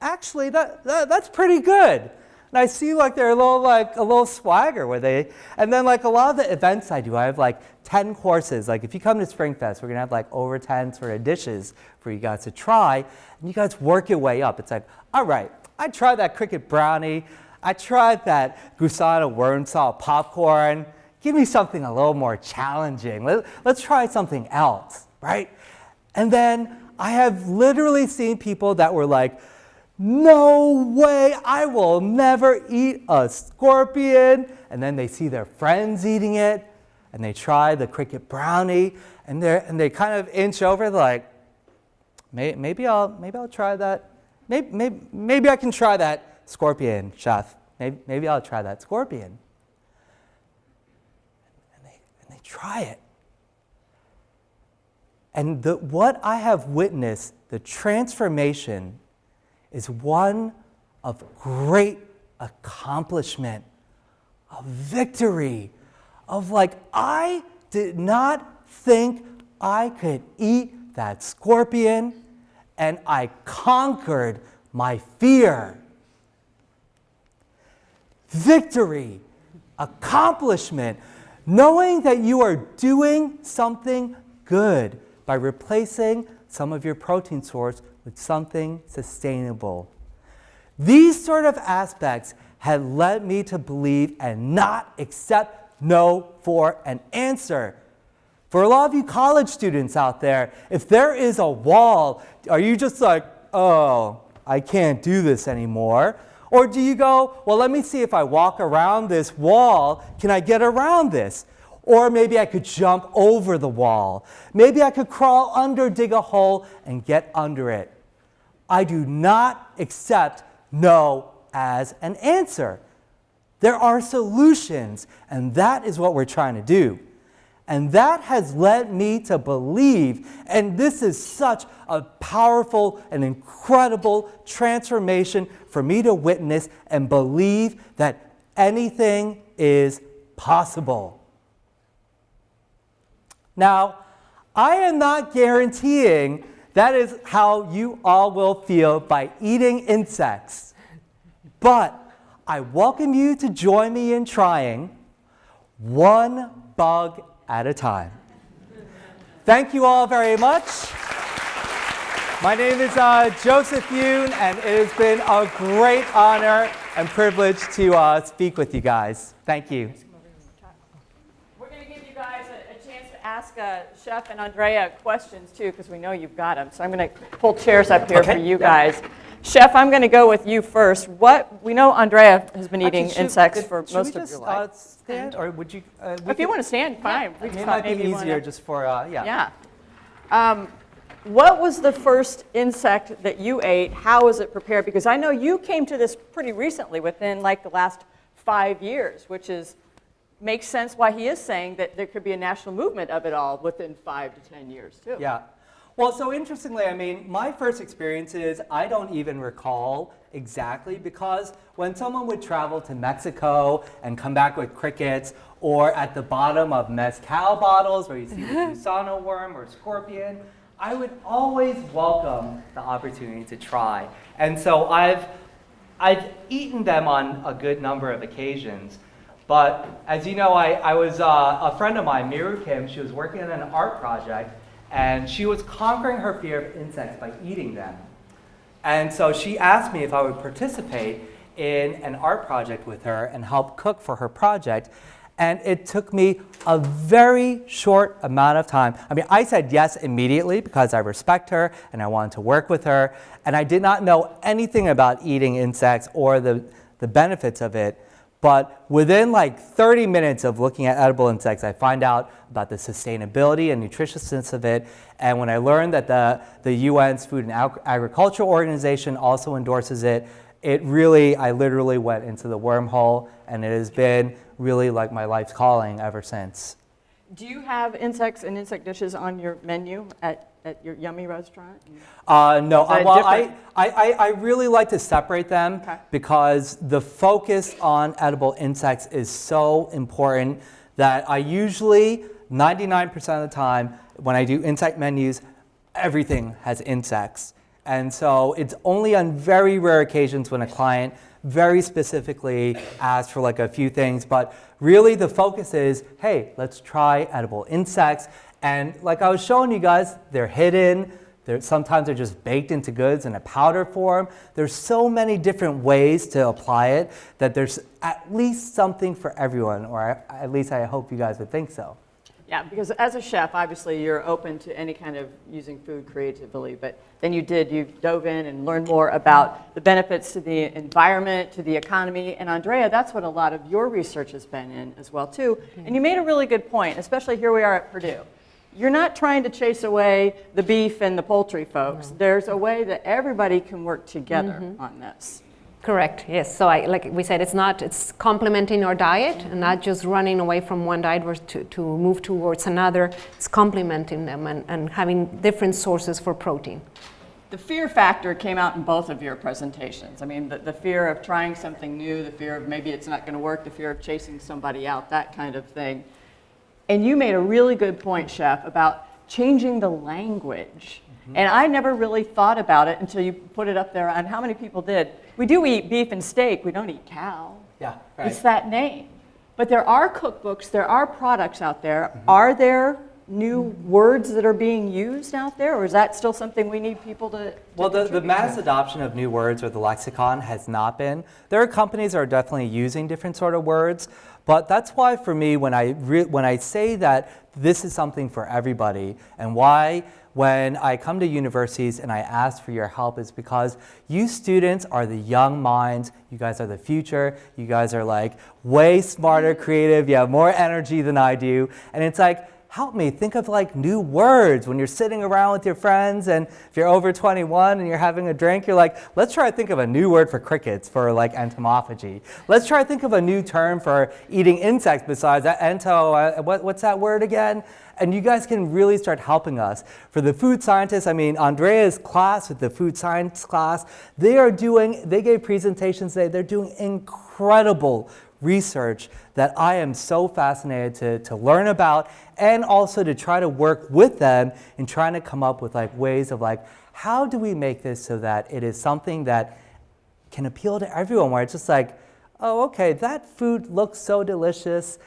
S3: actually, that, that that's pretty good. And I see like they're a little like a little swagger where they, and then like a lot of the events I do, I have like 10 courses. Like if you come to SpringFest, we're gonna have like over 10 sort of dishes for you guys to try, and you guys work your way up. It's like, all right, I tried that cricket brownie, I tried that gusano worm salt popcorn. Give me something a little more challenging. Let, let's try something else, right? And then I have literally seen people that were like, no way, I will never eat a scorpion. And then they see their friends eating it, and they try the cricket brownie, and, they and they kind of inch over, like, maybe, I'll, maybe I'll try that. Maybe, maybe, maybe I can try that scorpion, chef. Maybe, maybe I'll try that scorpion. And they, and they try it. And the, what I have witnessed, the transformation is one of great accomplishment, of victory, of like, I did not think I could eat that scorpion, and I conquered my fear. Victory, accomplishment, knowing that you are doing something good by replacing some of your protein source with something sustainable. These sort of aspects had led me to believe and not accept no for an answer. For a lot of you college students out there, if there is a wall, are you just like, oh, I can't do this anymore? Or do you go, well, let me see if I walk around this wall, can I get around this? Or maybe I could jump over the wall. Maybe I could crawl under, dig a hole, and get under it. I do not accept no as an answer. There are solutions, and that is what we're trying to do. And that has led me to believe, and this is such a powerful and incredible transformation for me to witness and believe that anything is possible. Now, I am not guaranteeing that is how you all will feel by eating insects. But I welcome you to join me in trying one bug at a time. Thank you all very much. My name is uh, Joseph Yoon, and it has been a great honor and privilege to uh, speak with you guys. Thank you.
S1: We're going to give you guys a, a chance to ask uh, Chef and Andrea questions too, because we know you've got them. So I'm going to pull chairs up here
S3: Okay,
S1: for you
S3: yeah.
S1: guys. Chef, I'm going to go with you first. What we know, Andrea has been eating
S3: Actually, should-
S1: insects
S3: if-
S1: for
S3: should
S1: most
S3: we
S1: of
S3: just,
S1: your
S3: uh,
S1: life.
S3: stand, or would you? Uh, we
S1: if you want to stand, fine. We
S3: It might be
S1: maybe
S3: easier
S1: wanna-
S3: just for, uh, yeah.
S1: Yeah. Um, what was the first insect that you ate? How was it prepared? Because I know you came to this pretty recently, within like the last five years, which is makes sense why he is saying that there could be a national movement of it all within five to ten years too.
S3: Yeah. Well, so interestingly, I mean, my first experiences, I don't even recall exactly because when someone would travel to Mexico and come back with crickets, or at the bottom of mezcal bottles where you see the gusano worm or scorpion, I would always welcome the opportunity to try. And so I've, I've eaten them on a good number of occasions. But as you know, I, I was uh, a friend of mine, Miru Kim, she was working on an art project and she was conquering her fear of insects by eating them. And so she asked me if I would participate in an art project with her and help cook for her project. And it took me a very short amount of time. I mean, I said yes immediately because I respect her and I wanted to work with her. And I did not know anything about eating insects or the, the benefits of it. But within like 30 minutes of looking at edible insects, I find out about the sustainability and nutritiousness of it. And when I learned that the, the UN's Food and Ag- Agriculture Organization also endorses it, it really, I literally went into the wormhole, and it has been really like my life's calling ever since.
S1: Do you have insects and insect dishes on your menu at, at your yummy restaurant?
S3: Uh, no, uh, well, I,
S1: different?
S3: I, I, I really like to separate them
S1: Okay.
S3: because the focus on edible insects is so important that I usually, 99% of the time, when I do insect menus, everything has insects. And so it's only on very rare occasions when a client very specifically asks for like a few things, but really the focus is, hey, let's try edible insects. And like I was showing you guys, they're hidden. They're, sometimes they're just baked into goods in a powder form. There's so many different ways to apply it that there's at least something for everyone, or at least I hope you guys would think so.
S1: Yeah, because as a chef, obviously you're open to any kind of using food creatively, but then you did, you dove in and learned more about the benefits to the environment, to the economy, and Andrea, that's what a lot of your research has been in as well too. And you made a really good point, especially here we are at Purdue. You're not trying to chase away the beef and the poultry folks. There's a way that everybody can work together mm-hmm. on this.
S2: Correct, yes. So I, like we said, it's not, it's complementing our diet and not just running away from one diet to, to move towards another. It's complementing them and, and having different sources for protein.
S1: The fear factor came out in both of your presentations. I mean, the, the fear of trying something new, the fear of maybe it's not going to work, the fear of chasing somebody out, that kind of thing. And you made a really good point, Chef, about changing the language. Mm-hmm. And I never really thought about it until you put it up there on how many people did. We do eat beef and steak, we don't eat cow.
S3: Yeah, right.
S1: It's that name. But there are cookbooks, there are products out there. Mm-hmm. Are there new words that are being used out there, or is that still something we need people to? to
S3: Well, the, the mass adoption of new words or the lexicon has not been. There are companies that are definitely using different sort of words, but that's why for me, when I, re- when I say that this is something for everybody, and why when I come to universities and I ask for your help is because you students are the young minds, you guys are the future, you guys are like way smarter, creative, you have more energy than I do, and it's like, help me think of like new words when you're sitting around with your friends and if you're over 21 and you're having a drink you're like let's try to think of a new word for crickets for like entomophagy. Let's try to think of a new term for eating insects besides that ento uh, what, what's that word again? And you guys can really start helping us. For the food scientists i mean andrea's class with the food science class they are doing they gave presentations today. They're doing incredible research that I am so fascinated to, to learn about and also to try to work with them in trying to come up with like ways of like how do we make this so that it is something that can appeal to everyone? Where it's just like oh okay that food looks so delicious.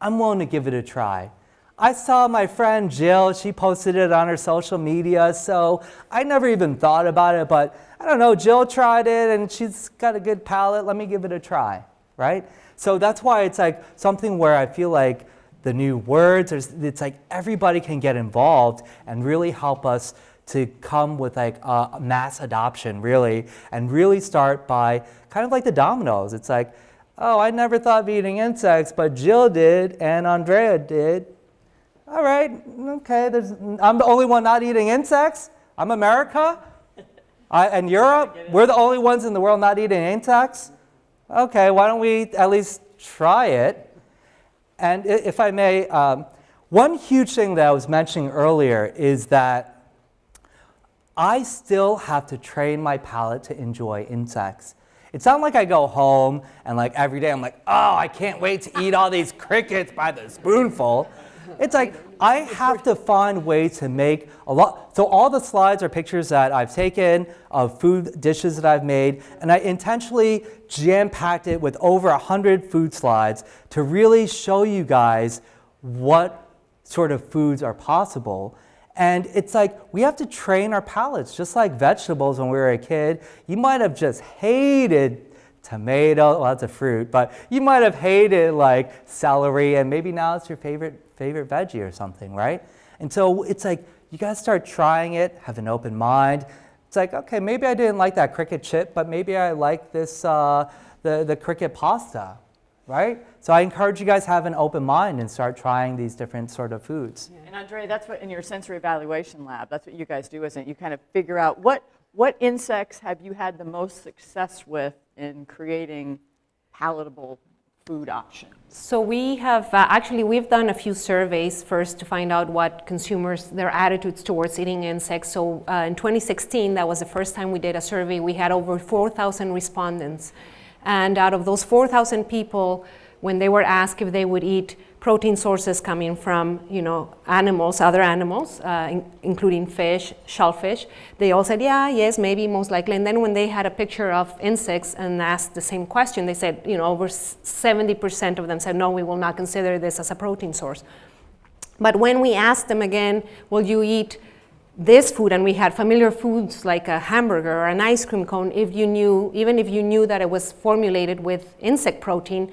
S3: I'm willing to give it a try. I saw my friend Jill, she posted it on her social media, so I never even thought about it, but I don't know, Jill tried it and she's got a good palate, let me give it a try, right? So that's why it's like something where I feel like the new words, it's like everybody can get involved and really help us to come with like a mass adoption really and really start by kind of like the dominoes. It's like, oh, I never thought of eating insects, but Jill did and Andrea did. All right, okay, there's, I'm the only one not eating insects. I'm America. I, and Europe, we're the only ones in the world not eating insects. Okay, why don't we at least try it? And if I may, um, one huge thing that I was mentioning earlier is that I still have to train my palate to enjoy insects. It's not like I go home and like every day I'm like, oh, I can't wait to eat all these crickets by the spoonful. It's like I have to find ways to make a lot. So all the slides are pictures that I've taken of food dishes that I've made, and I intentionally jam-packed it with over 100 food slides to really show you guys what sort of foods are possible. And it's like we have to train our palates, just like vegetables when we were a kid. You might have just hated tomato, well, that's a fruit, but you might have hated like celery, and maybe now it's your favorite favorite veggie or something, right? And so it's like you got to start trying it, have an open mind. It's like, okay, maybe I didn't like that cricket chip, but maybe I like this, uh, the, the cricket pasta, right? So I encourage you guys have an open mind and start trying these different sort of foods.
S1: Yeah. And Andre, that's what in your sensory evaluation lab, that's what you guys do, isn't it? You kind of figure out what, what insects have you had the most success with in creating palatable food options?
S2: So we have, uh, actually we've done a few surveys first to find out what consumers, their attitudes towards eating insects. So uh, in 2016, that was the first time we did a survey, we had over 4,000 respondents. And out of those 4,000 people, when they were asked if they would eat protein sources coming from you know, animals, other animals, uh, in, including fish, shellfish. They all said, yeah, yes, maybe, most likely. And then when they had a picture of insects and asked the same question, they said, you know, over 70% of them said, no, we will not consider this as a protein source. But when we asked them again, will you eat this food, and we had familiar foods like a hamburger or an ice cream cone, if you knew, even if you knew that it was formulated with insect protein,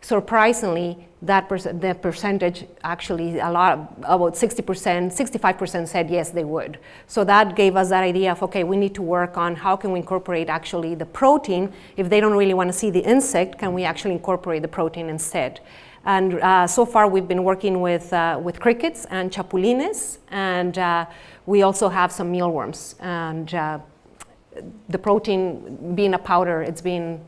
S2: surprisingly, that the percentage actually a lot about 60%, 65% said yes they would. So that gave us that idea of okay we need to work on how can we incorporate actually the protein if they don't really want to see the insect can we actually incorporate the protein instead. And uh, so far we've been working with, uh, with crickets and chapulines and uh, we also have some mealworms and uh, the protein being a powder it's been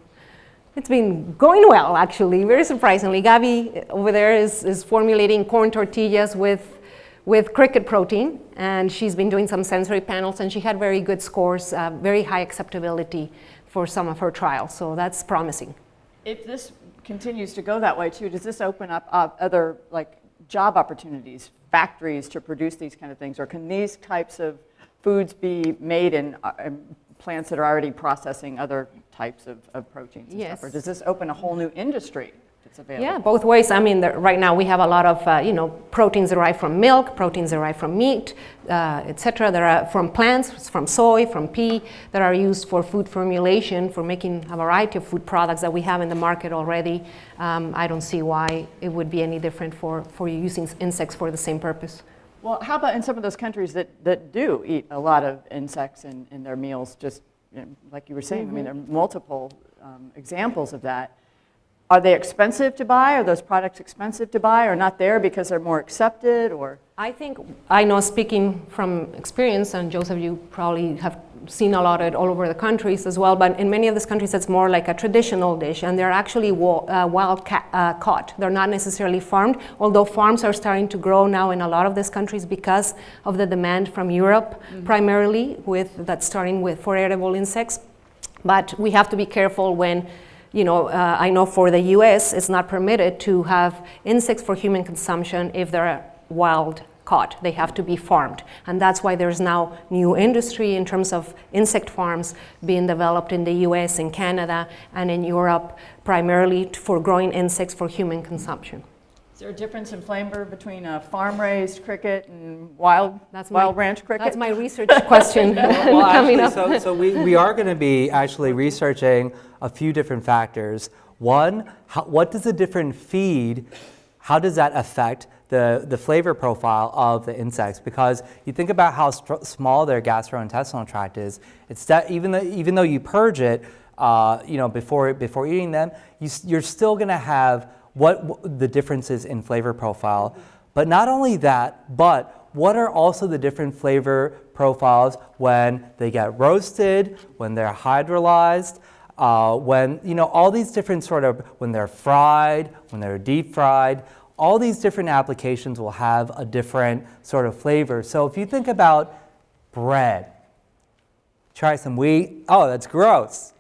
S2: it's been going well, actually, very surprisingly. Gabby over there is, is formulating corn tortillas with, with cricket protein, and she's been doing some sensory panels, and she had very good scores, uh, very high acceptability for some of her trials, so that's promising.
S1: If this continues to go that way too, does this open up uh, other like job opportunities, factories to produce these kind of things, or can these types of foods be made in, uh, in plants that are already processing other types of, of proteins and
S2: yes.
S1: stuff? Or does this open a whole new industry that's available?
S2: Yeah, both ways. I mean, the, right now we have a lot of, uh, you know, proteins derived from milk, proteins derived from meat, uh, etc. There are from plants, from soy, from pea, that are used for food formulation, for making a variety of food products that we have in the market already. Um, I don't see why it would be any different for, for using insects for the same purpose.
S1: Well, how about in some of those countries that, that do eat a lot of insects in, in their meals, just like you were saying, mm -hmm. I mean, there are multiple um, examples of that. Are they expensive to buy? Are those products expensive to buy or not there because they're more accepted or?
S2: I think, I know speaking from experience, and Joseph, you probably have seen a lot of it all over the countries as well, but in many of these countries it's more like a traditional dish and they're actually uh, wild uh, caught. They're not necessarily farmed, although farms are starting to grow now in a lot of these countries because of the demand from Europe mm -hmm. primarily with that's starting with for edible insects. But we have to be careful when you know, uh, I know for the US, it's not permitted to have insects for human consumption if they're wild caught. They have to be farmed. And that's why there's now new industry in terms of insect farms being developed in the US, in Canada, and in Europe, primarily for growing insects for human consumption.
S1: Is there a difference in flavor between a farm-raised cricket and wild,
S2: That's my-
S1: wild ranch cricket?
S2: That's my research question
S3: Well,
S2: coming
S3: actually,
S2: up.
S3: so, so we, we are going to be actually researching a few different factors. One, how, what does a different feed, how does that affect the, the flavor profile of the insects? Because you think about how small their gastrointestinal tract is. It's that even though, even though you purge it, uh, you know, before, before eating them, you, you're still going to have what, the differences in flavor profile. But not only that, but what are also the different flavor profiles when they get roasted, when they're hydrolyzed, uh, when, you know, all these different sort of, when they're fried, when they're deep fried, all these different applications will have a different sort of flavor. So if you think about bread, try some wheat, oh, that's gross.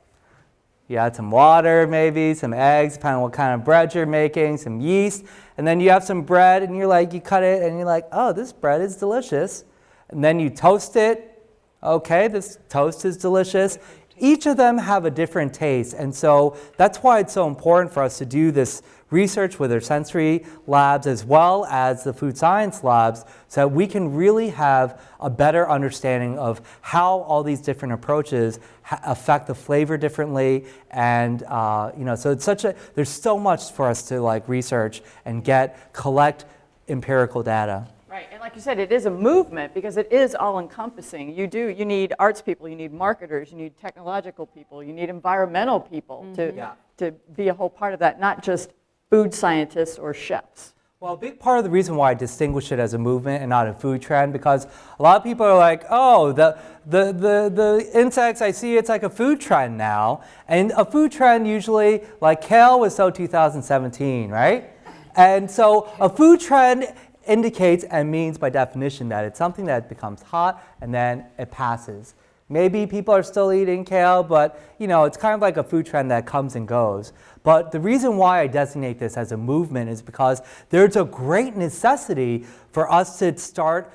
S3: You add some water, maybe, some eggs, depending on what kind of bread you're making, some yeast, and then you have some bread, and you're like, you cut it, and you're like, oh, this bread is delicious. And then you toast it. Okay, this toast is delicious. Each of them have a different taste, and so that's why it's so important for us to do this research with our sensory labs as well as the food science labs so that we can really have a better understanding of how all these different approaches ha- affect the flavor differently and uh, you know so it's such a there's so much for us to like research and get collect empirical data
S1: Right, and like you said, it is a movement because it is all-encompassing. You do, you need arts people, you need marketers, you need technological people, you need environmental people to,
S3: Yeah.
S1: to be a whole part of that, not just food scientists or chefs.
S3: Well, a big part of the reason why I distinguish it as a movement and not a food trend, because a lot of people are like, oh, the, the, the, the insects, I see it's like a food trend now. And a food trend usually, like kale was so 2017, right? And so a food trend indicates and means by definition that it's something that becomes hot and then it passes. Maybe people are still eating kale, but you know, it's kind of like a food trend that comes and goes. But the reason why I designate this as a movement is because there's a great necessity for us to start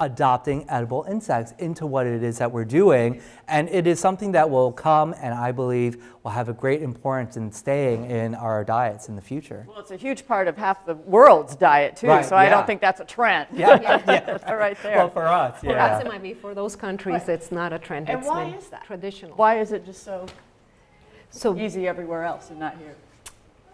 S3: adopting edible insects into what it is that we're doing. And it is something that will come and I believe will have a great importance in staying in our diets in the future.
S1: Well, it's a huge part of half the world's diet too,
S3: Right,
S1: so I don't think that's a trend.
S3: Yeah,
S1: That's right there.
S3: Well, for us,
S2: Perhaps it
S3: yeah.
S2: might be for those countries, it's not a trend.
S1: And
S2: it's
S1: why is that?
S2: Traditional.
S1: Why is it just so
S2: So
S1: easy everywhere else and not here?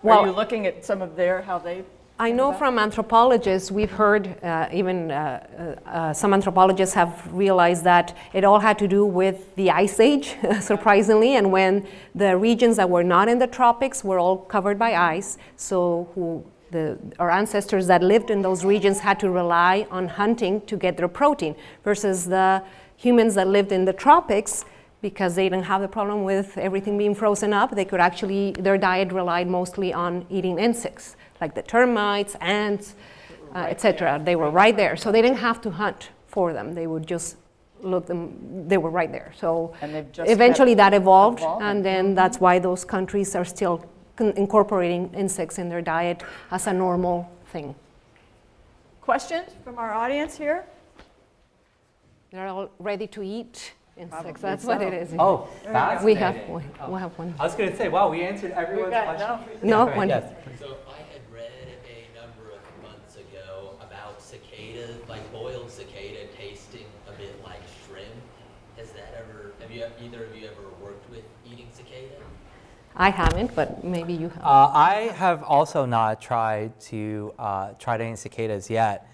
S2: Well-
S1: Are you looking at some of their, how they?
S2: I know from anthropologists, we've heard, uh, even uh, uh, uh, some anthropologists have realized that it all had to do with the ice age, surprisingly, and when the regions that were not in the tropics were all covered by ice, so who the, our ancestors that lived in those regions had to rely on hunting to get their protein, versus the humans that lived in the tropics because they didn't have the problem with everything being frozen up, they could actually, their diet relied mostly on eating insects, like the termites, ants, uh, etc. They were right there, so they didn't have to hunt for them. They would just look them, they were right there. So
S1: And they've just
S2: eventually that evolved,
S1: evolving.
S2: and then that's why those countries are still incorporating insects in their diet as a normal thing.
S1: Questions from our audience here?
S2: They're all ready to eat insects.
S1: Probably
S2: That's what it is.
S3: Oh,
S2: we have
S3: fascinating.
S2: one. We have one.
S3: I was going to say, wow, we answered everyone's
S1: got-
S3: question.
S2: No,
S3: Right,
S2: one.
S3: yes.
S4: So I had read a number of months ago about cicada, like boiled cicada tasting a bit like shrimp. Has that ever, have you, either of you ever worked with eating cicada?
S2: I haven't, but maybe you have.
S3: Uh, I have also not tried to uh, tried any cicadas yet.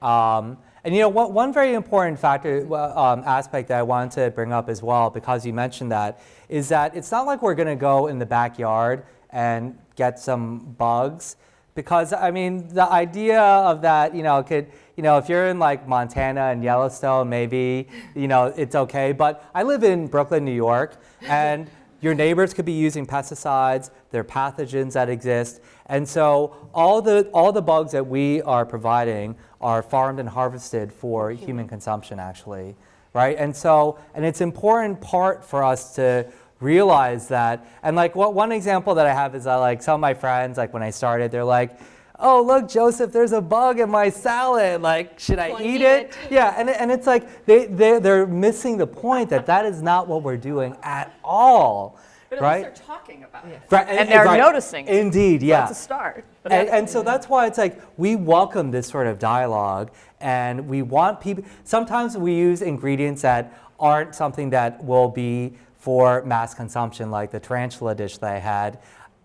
S3: Um, and you know, one, very important factor, um, aspect that I wanted to bring up as well, because you mentioned that, is that it's not like we're going to go in the backyard and get some bugs. Because I mean, the idea of that, you know, could, you know, if you're in like Montana and Yellowstone, maybe, you know, it's okay. But I live in Brooklyn, New York, and your neighbors could be using pesticides, there are pathogens that exist, and so all the, all the bugs that we are providing are farmed and harvested for human consumption actually, right? And so, and it's important part for us to realize that, and like what, one example that I have is that like some of my friends, like when I started, they're like, oh look Joseph, there's a bug in my salad, like should I eat
S2: eat
S3: it?
S2: it.
S3: Yeah, and, and it's like they, they, they're missing the point that that is not what we're doing at all,
S1: But at
S3: right?
S1: least they're talking about it.
S3: Right,
S1: And they're noticing it.
S3: Indeed, yeah.
S1: That's a start.
S3: And, and so that's why it's like we welcome this sort of dialogue and we want people, sometimes we use ingredients that aren't something that will be for mass consumption, like the tarantula dish that I had.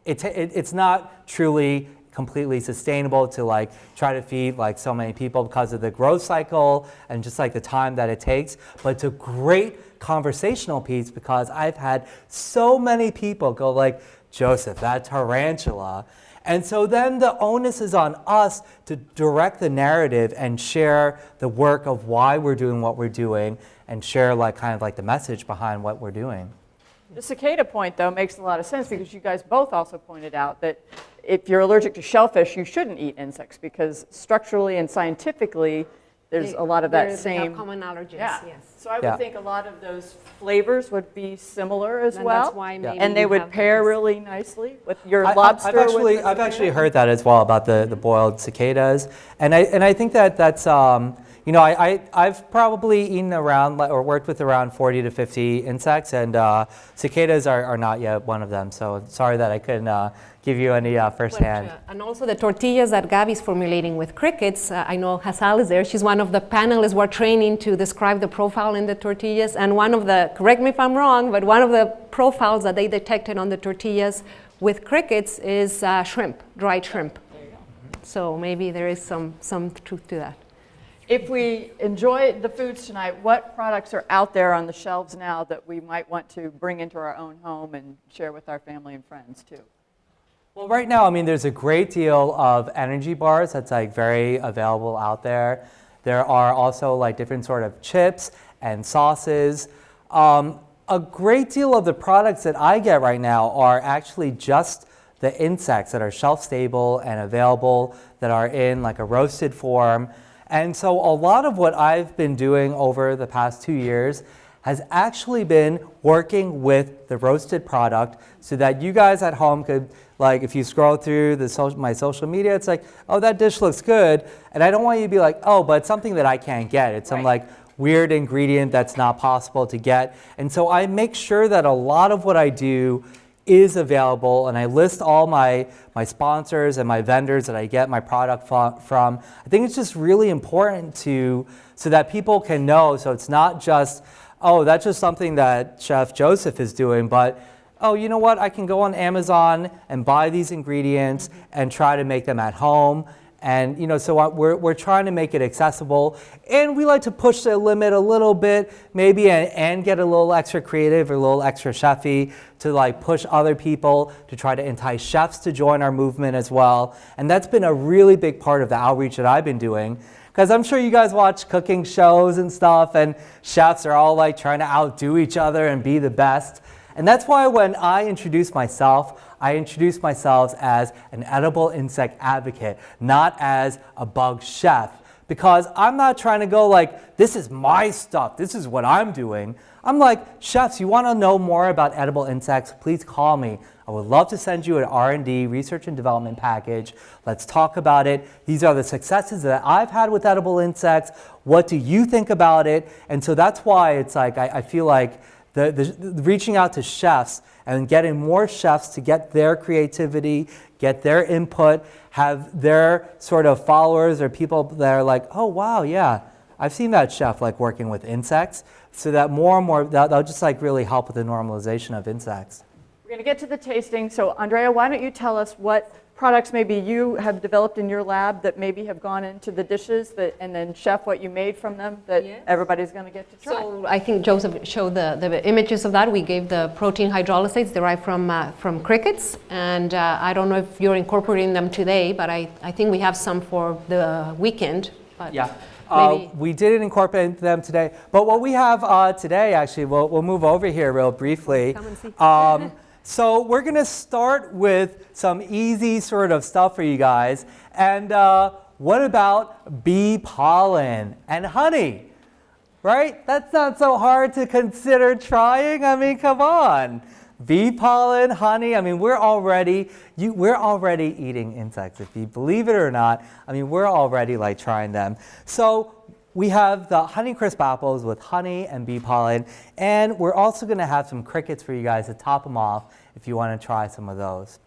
S3: It, it, it's not truly completely sustainable to like try to feed like so many people because of the growth cycle and just like the time that it takes but it's a great conversational piece because i've had so many people go like joseph that tarantula. And so then the onus is on us to direct the narrative and share the work of why we're doing what we're doing and share like kind of like the message behind what we're doing.
S1: The cicada point, though, makes a lot of sense because you guys both also pointed out that if you're allergic to shellfish, you shouldn't eat insects because structurally and scientifically, there's a lot of that
S2: They- they have
S1: same.
S2: common allergens,
S1: Yeah.
S2: yes.
S1: So I
S3: Yeah.
S1: would think a lot of those flavors would be similar as
S2: And
S1: well.
S2: that's why maybe
S1: And they would pair
S2: this-
S1: really nicely with your
S3: I- I-
S1: lobster.
S3: I've actually,
S1: the
S3: I've actually heard that as well about the, the boiled cicadas, and I and I think that that's um, you know I, I I've probably eaten around or worked with around 40 to 50 insects, and uh, cicadas are, are not yet one of them. So sorry that I couldn't uh, give you any uh,
S2: But,
S3: firsthand.
S2: uh, and also the tortillas that Gabby's formulating with crickets. Uh, I know Hasal is there. She's one of the panelists we're training to describe the profile in the tortillas. And one of the, correct me if I'm wrong, but one of the profiles that they detected on the tortillas with crickets is uh, shrimp, dried shrimp. So maybe there is some, some truth to that.
S1: If we enjoy the foods tonight, what products are out there on the shelves now that we might want to bring into our own home and share with our family and friends too?
S3: Well, right now, I mean, there's a great deal of energy bars that's like very available out there. There are also like different sort of chips and sauces. Um, a great deal of the products that I get right now are actually just the insects that are shelf stable and available that are in like a roasted form. And so a lot of what I've been doing over the past two years has actually been working with the roasted product so that you guys at home could like if you scroll through the social, my social media it's like oh that dish looks good. And i don't want you to be like oh but it's something that i can't get. It's some like weird ingredient that's not possible to get. And so i make sure that a lot of what i do is available and I list all my, my sponsors and my vendors that I get my product from. I think it's just really important to so that people can know. So it's not just oh that's just something that chef Joseph is doing but oh you know what? I can go on Amazon and buy these ingredients and try to make them at home and you know, so uh, we're, we're trying to make it accessible, and we like to push the limit a little bit, maybe, and, and get a little extra creative or a little extra chefy to like push other people to try to entice chefs to join our movement as well. And that's been a really big part of the outreach that I've been doing. Because I'm sure you guys watch cooking shows and stuff, and chefs are all like trying to outdo each other and be the best. And that's why when I introduce myself, I introduce myself as an edible insect advocate, not as a bug chef. Because I'm not trying to go like, this is my stuff, this is what I'm doing. I'm like, chefs, you want to know more about edible insects? Please call me. I would love to send you an R&D, research and development package. Let's talk about it. These are the successes that I've had with edible insects. What do you think about it? And so that's why it's like, I, I feel like the, the, the reaching out to chefs and getting more chefs to get their creativity, get their input, have their sort of followers or people that are like, oh wow, yeah, I've seen that chef like working with insects, so that more and more that, that'll just like really help with the normalization of insects.
S1: We're going to get to the tasting. So, Andrea, why don't you tell us what products maybe you have developed in your lab that maybe have gone into the dishes, that, and then chef what you made from them that
S2: Yes.
S1: everybody's going to get to try.
S2: So I think Joseph showed the, the images of that. We gave the protein hydrolysates derived from, uh, from crickets. And uh, I don't know if you're incorporating them today, but I, I think we have some for the weekend. But
S3: Yeah. Uh,
S2: maybe-
S3: we didn't incorporate them today, but what we have uh, today, actually, we'll, we'll move over here real briefly.
S2: Come and see.
S3: Um, so we're going to start with some easy sort of stuff for you guys. And uh, what about bee pollen and honey? Right? That's not so hard to consider trying. I mean, come on. Bee pollen, honey. I mean, we're already you, we're already eating insects. If you believe it or not, I mean, we're already like trying them. So we have the Honeycrisp apples with honey and bee pollen, and we're also going to have some crickets for you guys to top them off if you want to try some of those.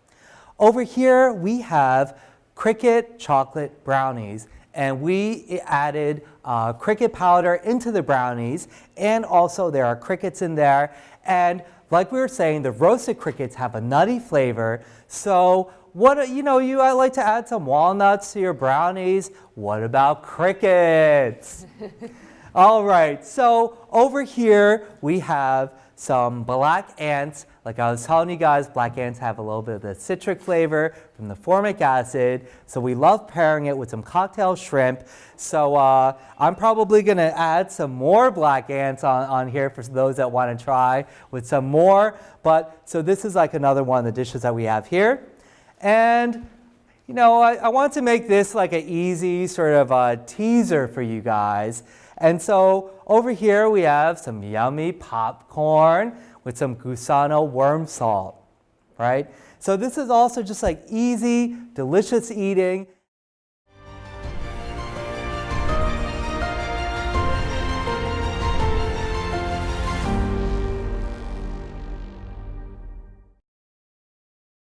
S3: Over here, we have cricket chocolate brownies, and we added uh, cricket powder into the brownies, and also there are crickets in there. And like we were saying, the roasted crickets have a nutty flavor. So what you know, you I like to add some walnuts to your brownies. What about crickets? All right, so over here we have some black ants. Like I was telling you guys, black ants have a little bit of the citric flavor from the formic acid. So we love pairing it with some cocktail shrimp. So uh, I'm probably going to add some more black ants on, on here for those that want to try with some more. But so this is like another one of the dishes that we have here. And you know, I, I want to make this like an easy sort of a teaser for you guys. And so over here we have some yummy popcorn with some gusano worm salt, right? So this is also just like easy, delicious eating.